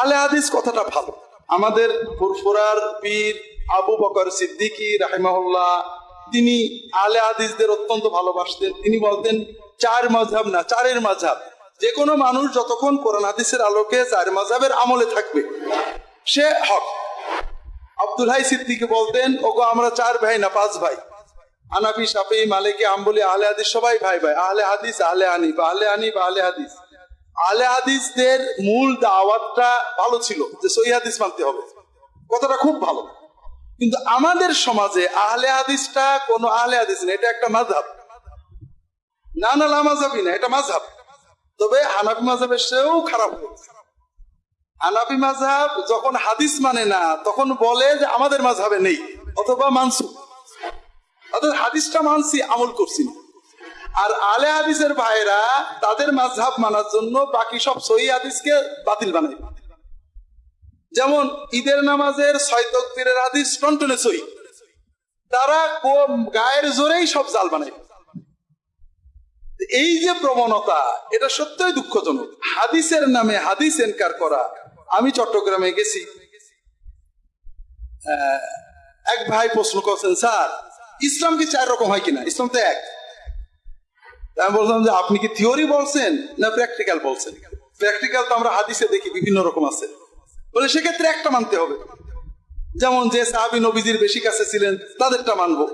আলে হাদিস কথাটা ভালো। আমাদের ফুরফুরার পীর আবু বকর সিদ্দিকী রাহিমাহুল্লাহ, তিনি আলে হাদিসদের অত্যন্ত ভালোবাসতেন। তিনি বলতেন, চার মাঝহাব না, চারের মাঝাব যে কোনো মানুষ যতক্ষণ কোরআন হাদিসের আলোকে চার মাঝহাবের আমলে থাকবে, সে হক। আব্দুল হাই সিদ্দিকি বলতেন, ওগো, আমরা চার ভাই না, পাঁচ ভাই। আনাফি সাফি মালিকি, আম্বলি, আহলে হাদিস সবাই ভাই ভাই। আহলে হাদিস, আহলে আনিফ আহলে আনিফ আহলে হাদিস। আহলে হাদিসদের মূল দাওয়াতটা ভালো ছিল যে সহি হাদিস মানতে হবে। কথাটা খুব ভালো। কিন্তু আমাদের সমাজে আহলে হাদিসটা কোনো আহলে হাদিস না, এটা একটা মাঝহাব না না, লা মাঝহাবই না, এটা মাঝহাব তবে হানাফি মাঝহাবের সেও খারাপ হয়েছে। হানাফি মাঝহাব যখন হাদিস মানে না, তখন বলে যে আমাদের মাঝহাবে নেই, অথবা মানসু অর্থাৎ হাদিসটা মানছি, আমল করছি না। আর আলে হাদিসের ভাইরা তাদের মাঝহাব মানার জন্য বাকি সব সহি হাদিসকে বাতিল বানাই যেমন ঈদের নামাজের ছয় তকবীরের হাদিস টনটনে সহি। তারা গায়ের জোরেই সব জাল বানাই এই যে প্রবণতা, এটা সত্যই দুঃখজনক। হাদিসের নামে হাদিস এনকার করা, আমি চট্টগ্রামে গেছি। এক ভাই প্রশ্ন করছেন, স্যার, ইসলাম কি চার রকম হয় কিনা? ইসলাম তো এক। আমি বললাম যে, আপনি কি থিওরি বলছেন না প্র্যাকটিক্যাল বলছেন? প্র্যাকটিক্যাল তো আমরা হাদিসে দেখি, বিভিন্ন রকম আছে। বলে, সেক্ষেত্রে একটা মানতে হবে। যেমন যে সাহাবি নবীজির বেশি কাছে ছিলেন, তাদেরটা মানবো।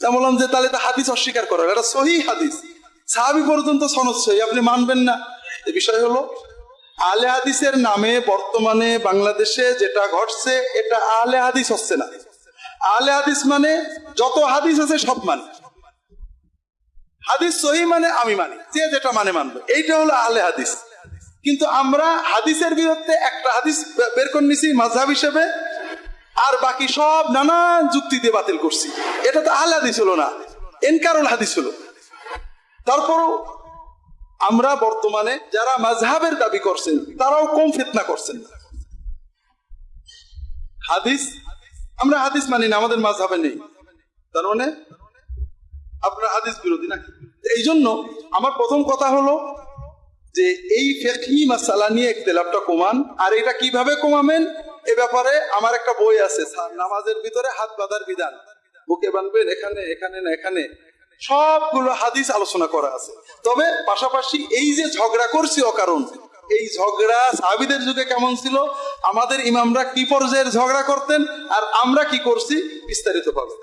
তা বললাম যে, তাহলে তো হাদিস অস্বীকার করার এটা সহি হাদিস। সাহাবি পর্যন্ত সনদ সহি আপনি মানবেন না। এ বিষয় হলো, আলে হাদিসের নামে বর্তমানে বাংলাদেশে যেটা ঘটছে, এটা আলে হাদিস হচ্ছে না। আলে হাদিস মানে যত হাদিস আছে সব মানে। হাদিস সহি মানে আমি মানি, যে যেটা মানে মানবে। এইটা হলো আলে হাদিস। কিন্তু আমরা হাদিসের বিরুদ্ধে একটা হাদিস বের করে নিছি মাঝহাব হিসেবে, আর বাকি সব নানান যুক্তি দিয়ে বাতিল করছি। এটা তো আহলে হাদিস হলো না, এনকারুল হাদিস হলো। তারপরও আমরা বর্তমানে যারা মাঝহাবের দাবি করছেন, তারাও কম ফিতনা করছেন। হাদিস, আমরা হাদিস মানি না, আমাদের মাঝহাবে নেই। তার মানে আপনার হাদিস বিরোধী নাকি? এই জন্য আমার প্রথম কথা হলো যে এই ফেকহি মাসালা নিয়ে একতেলাপটা কমান। আর এটা কীভাবে কমাবেন? এ ব্যাপারে আমার একটা বই আছে নামাজের ভিতরে হাত বাঁধার বিধান। বুকে বাঁধবেন, এখানে এখানে, না এখানে। সবগুলো হাদিস আলোচনা করা আছে। তবে পাশাপাশি এই যে ঝগড়া করছি অকারণ, এই ঝগড়া সাহাবিদের যুগে কেমন ছিল? আমাদের ইমামরা কি পর্যায়ের ঝগড়া করতেন? আর আমরা কি করছি? বিস্তারিত পাবেন